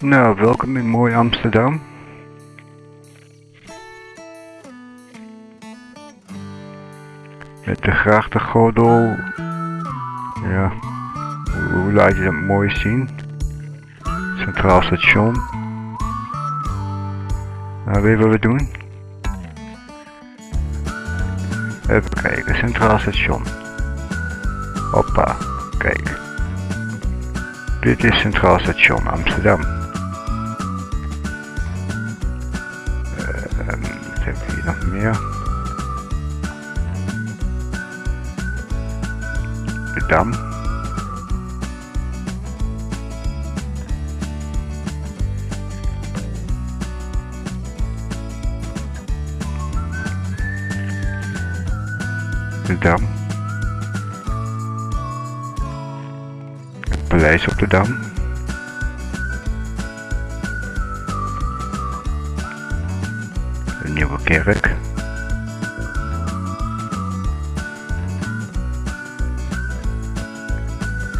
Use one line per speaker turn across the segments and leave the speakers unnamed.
Nou, welkom in mooi Amsterdam. Met de grachtengordel. Ja, hoe, laat je dat mooi zien? Centraal station. Nou, weet wat we doen? Even kijken, Centraal station. Hoppa, kijk. Dit is Centraal Station Amsterdam. Meer? De Dam. De Dam. Het Paleis op de Dam. Nieuwe Kerk.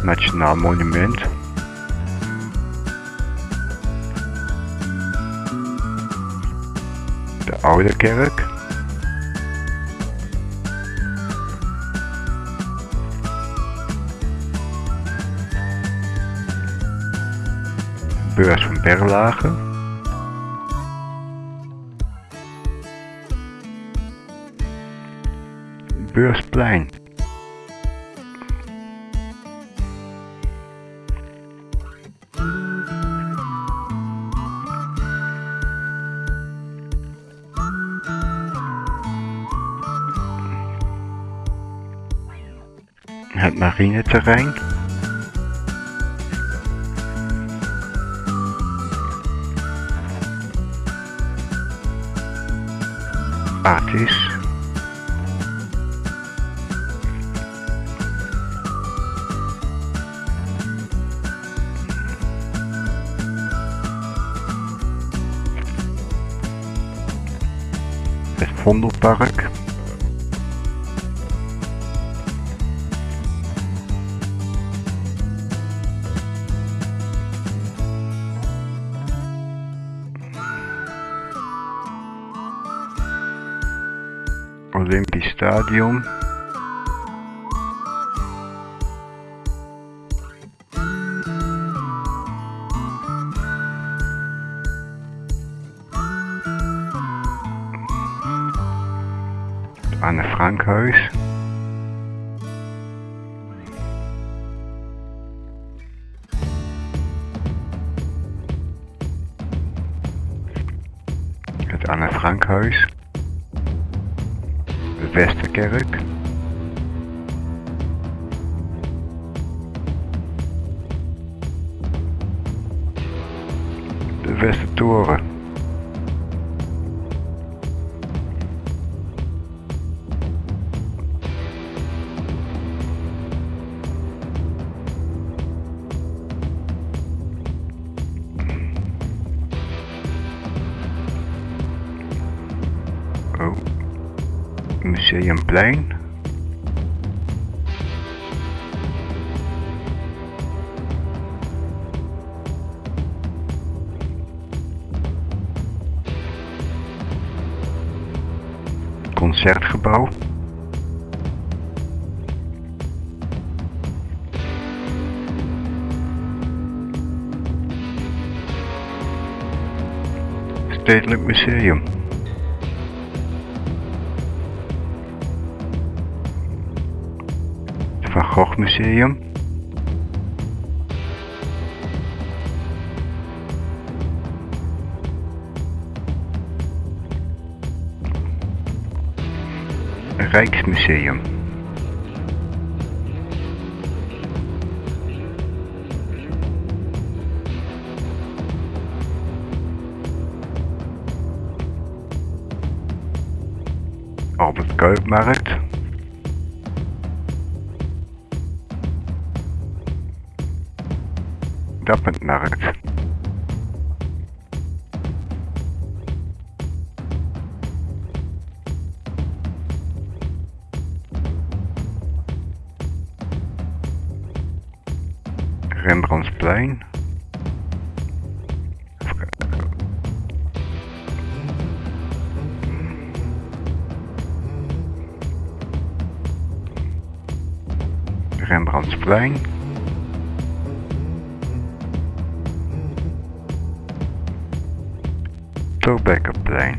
Nationaal Monument. De Oude Kerk. Beurs van Berlage. Beursplein. Marineterrein. Artis. Het Vondelpark. Stadium. Anne Frankhuis. Westerkerk. De Westertoren. Museumplein. Concertgebouw. Stedelijk Museum. Gogh Museum. Rijksmuseum. Albert Kuipmarkt. Up and stappend naar het. Rembrandtsplein. Rembrandtsplein. Torbekkerplein.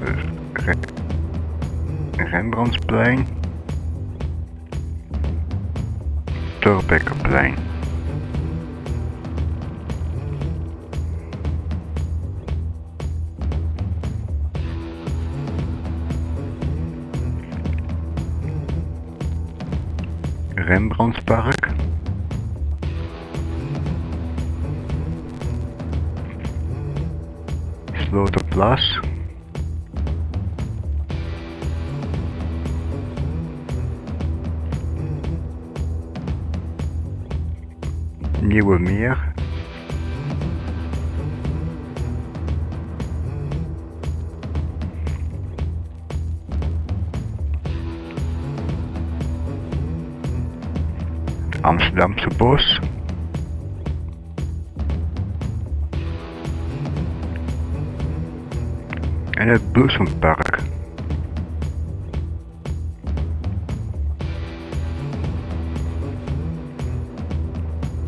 Dus Re- Rembrandtsplein. Torbekkerplein. Rembrandtpark. Sloterplas. Nieuwe Meer. Amsterdamse Bos. En het Bloesempark.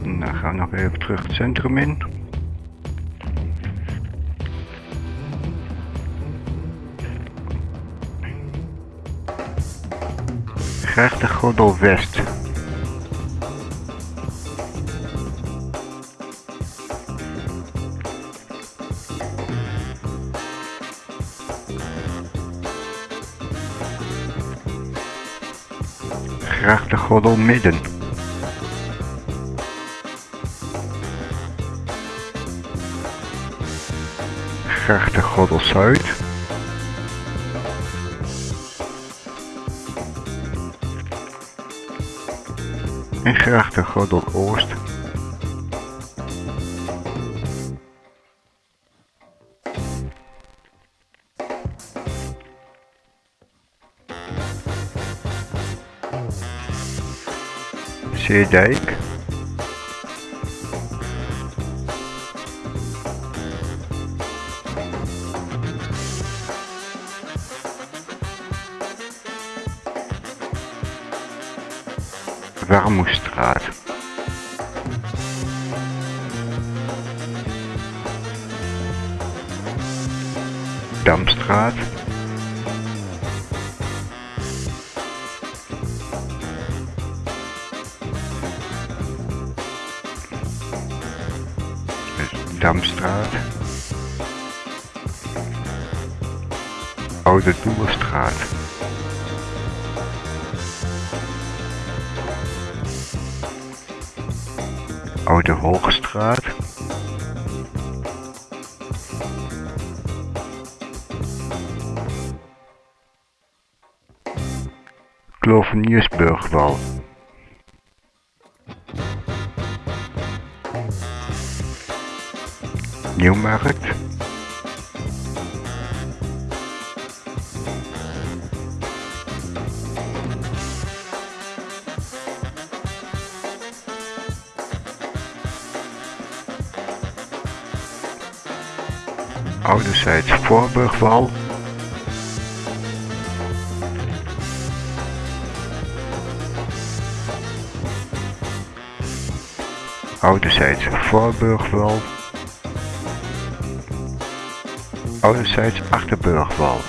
Nou gaan we nog even terug het centrum in. Grachtengordel West. Grachtengordel Midden. Grachtengordel Zuid. En Grachtengordel Oost. Zeedijk. Warmoestraat. Damstraat. Damstraat. Oude Doelenstraat. Oude Hoogstraat. Kloveniersburgwal. Nieuwmarkt. Ouderzijds Voorburgwal. Ouderzijds Voorburgwal. Ouderzijds Achterburgwal.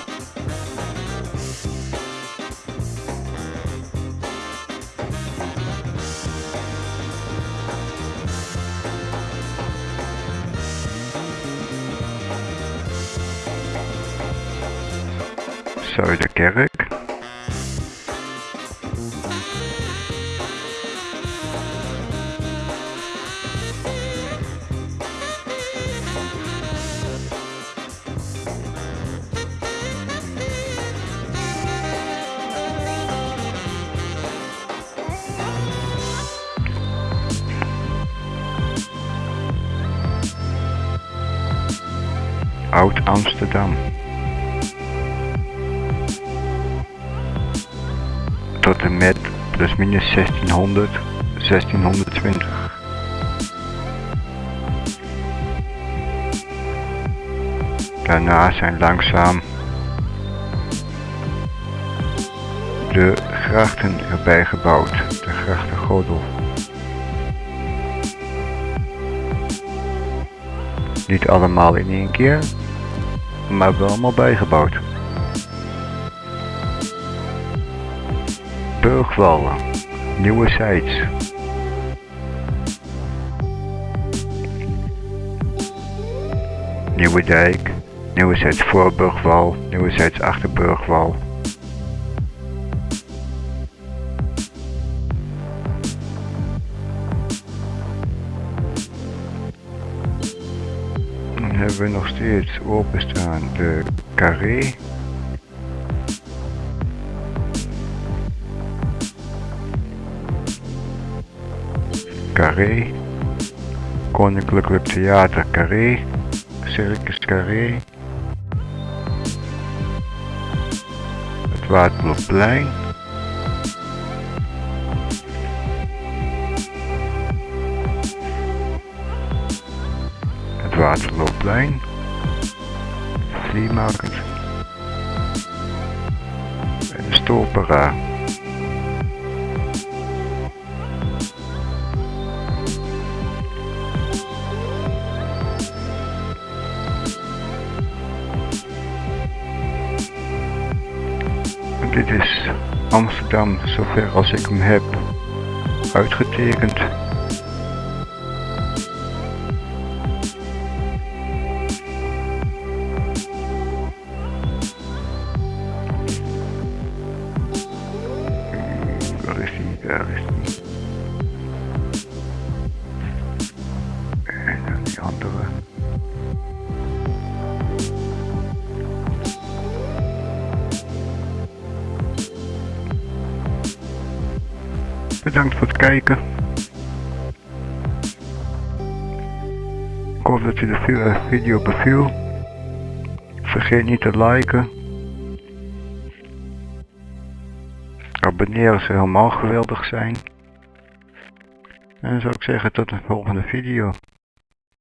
Zuiderkerk. Oud Amsterdam. Tot en met plus minus 1600, 1620. Daarna zijn langzaam de grachten erbij gebouwd, de grachtengordel. Niet allemaal in één keer, maar wel allemaal bijgebouwd. Burgwallen, nieuwe sites. Nieuwe dijk, nieuwe sites voor Burgwal, nieuwe sites achter Burgwal. Hebben nog steeds openstaan de carré. Carré. Koninklijke Theater Carré. Circus Carré. Het Waterloopplein. Het Waterloopplein. Flea Market. En de Stolpera. Dit is Amsterdam zover als ik hem heb uitgetekend. Bedankt voor het kijken. Ik hoop dat je de video beviel. Vergeet niet te liken. Abonneren zou helemaal geweldig zijn. En dan zou ik zeggen tot de volgende video.